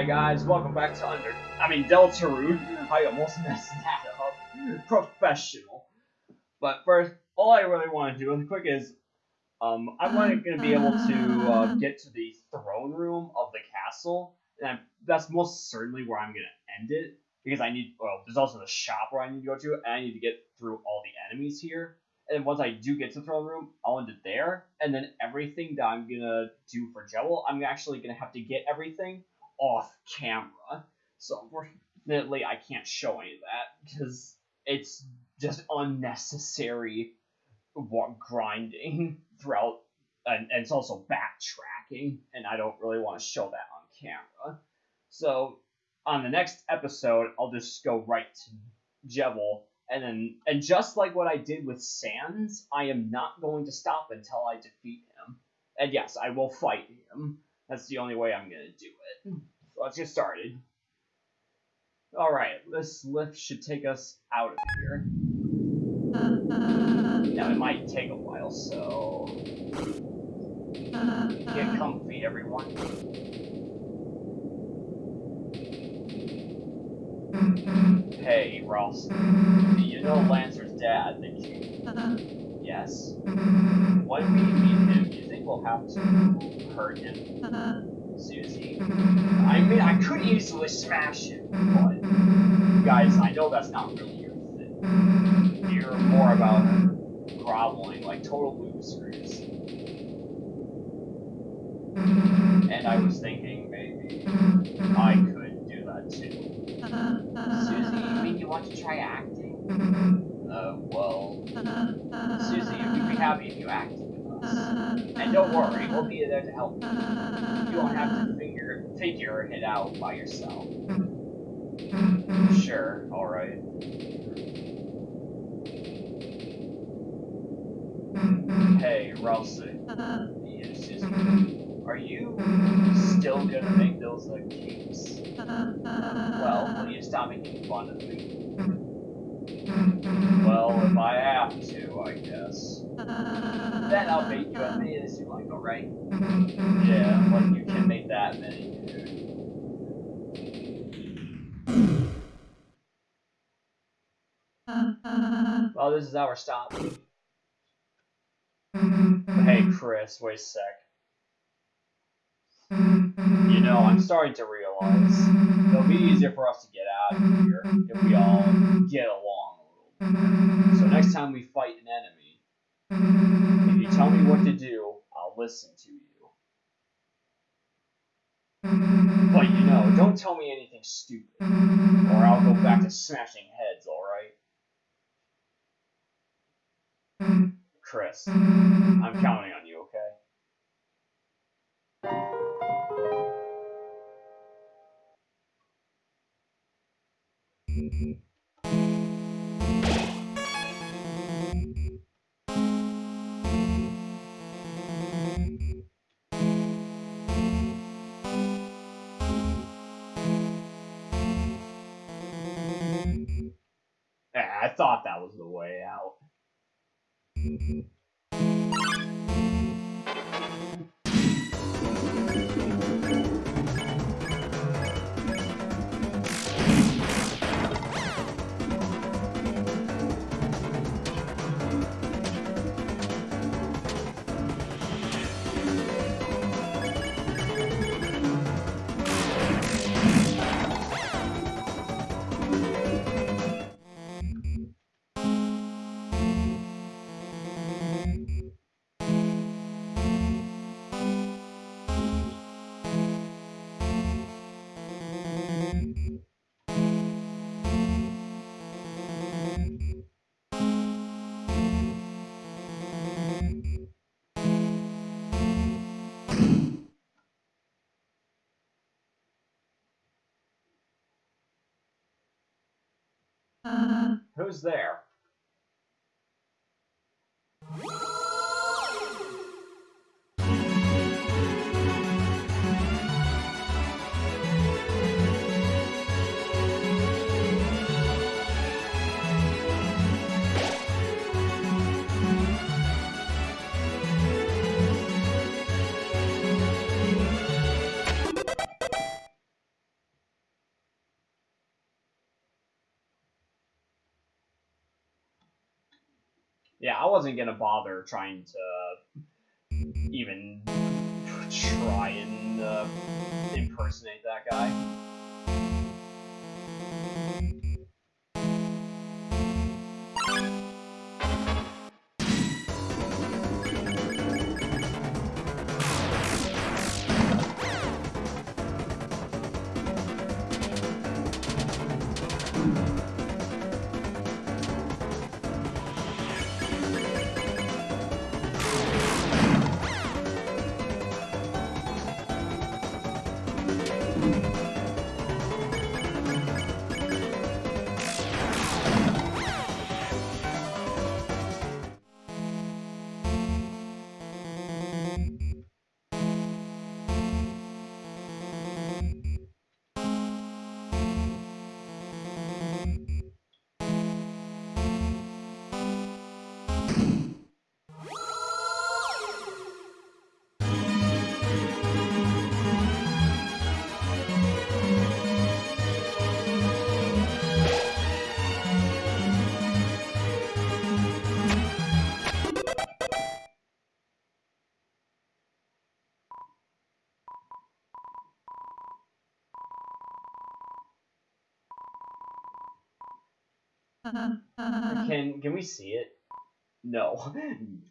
Hey guys, welcome back to Under. I mean Deltarune. I almost messed that up. Professional. But first, all I really want to do really quick is, um, I'm going to be able to uh, get to the throne room of the castle, and I'm, that's most certainly where I'm going to end it because I need. Well, there's also the shop where I need to go to, and I need to get through all the enemies here. And once I do get to the throne room, I'll end it there. And then everything that I'm gonna do for Jevil, I'm actually gonna have to get everything off camera. So unfortunately, I can't show any of that because it's just unnecessary grinding throughout, and, and it's also backtracking, and I don't really want to show that on camera. So on the next episode, I'll just go right to Jevil and then and just like what I did with Sans, I am not going to stop until I defeat him. And yes, I will fight him. That's the only way I'm gonna do it. Let's get started. Alright, this lift should take us out of here. Now it might take a while, so get comfy everyone. Hey, Ross. You know Lancer's dad, didn't you? Yes. When we meet him, Do you think we'll have to hurt him? Susie. I mean, I could easily smash him, but... Guys, I know that's not really your thing. You're more about groveling like total losers. And I was thinking maybe I could do that too. Susie, you mean you want to try acting? Uh, well, Susie, you'd be happy if you acted. And don't worry, we'll be there to help you. You won't have to figure figure it out by yourself. Sure, alright. Hey, Ralsei. Susie. Are you still gonna make those uh, cakes? Well, will you stop making fun of me? Well, if I have to, I guess. Then I'll make you as many as you like, alright? Yeah, but you can make that many, dude. Well, this is our stop. Hey, Kris, wait a sec. You know, I'm starting to realize it'll be easier for us to get out of here if we all get along a little bit. So next time we fight an enemy, if you tell me what to do, I'll listen to you. But you know, don't tell me anything stupid, or I'll go back to smashing heads, alright? Kris, I'm counting on you, okay? Yeah, I thought that was the way out. Who's there? Wasn't gonna bother trying to even try and uh, impersonate that guy. Can can we see it? No.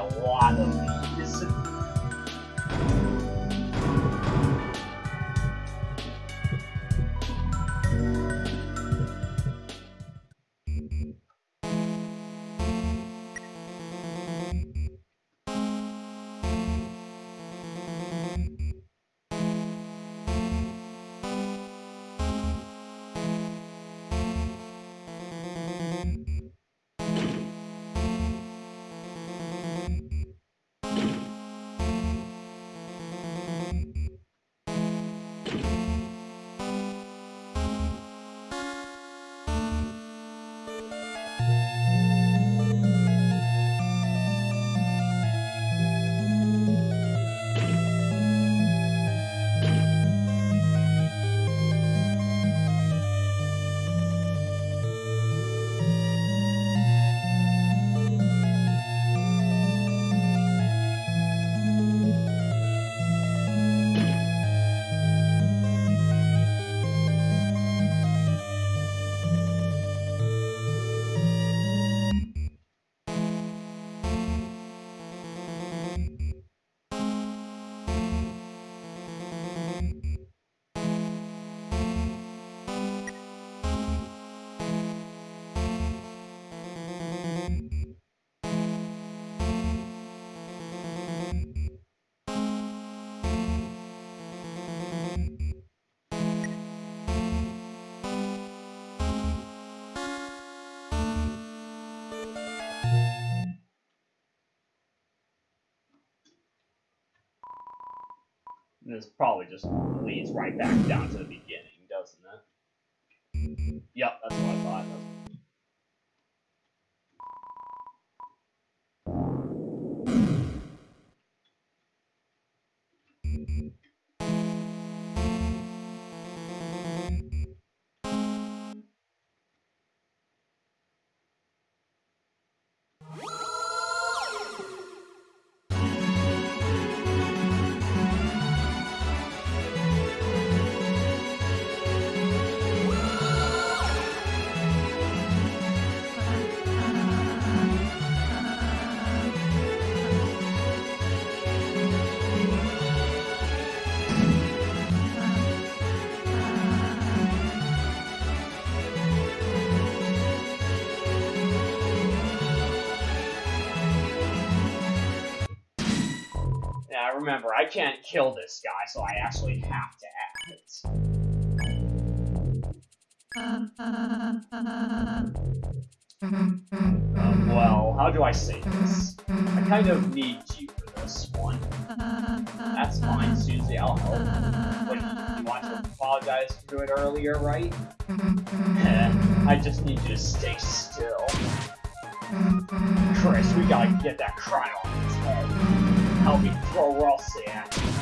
I'm gonna This probably just leads right back down to the beginning, doesn't it? Yep, that's Yeah, remember, I can't kill this guy, so I actually have to. Um, well, how do I say this? I kind of need you for this one. That's fine, Susie, I'll help. Wait, you want to apologize for doing it earlier, right? Eh, I just need you to stay still. Kris, we gotta get that crown on his head. Help me throw Ralsei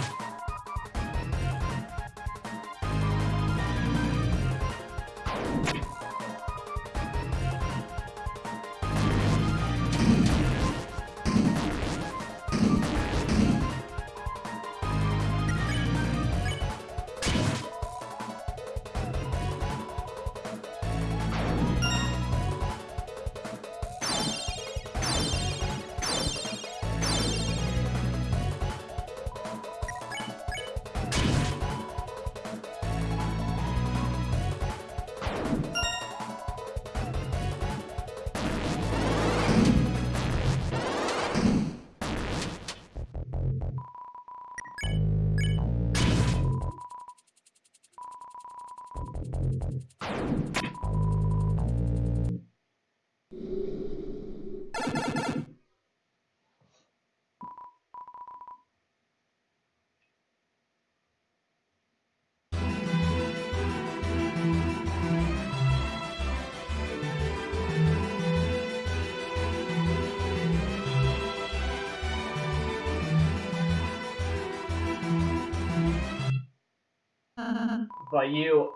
But you...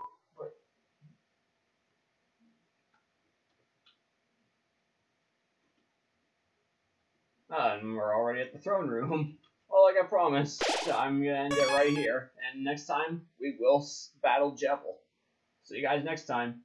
Ah, and we're already at the throne room. Well, like I promised, I'm gonna end it right here. And next time, we will battle Jevil. See you guys next time.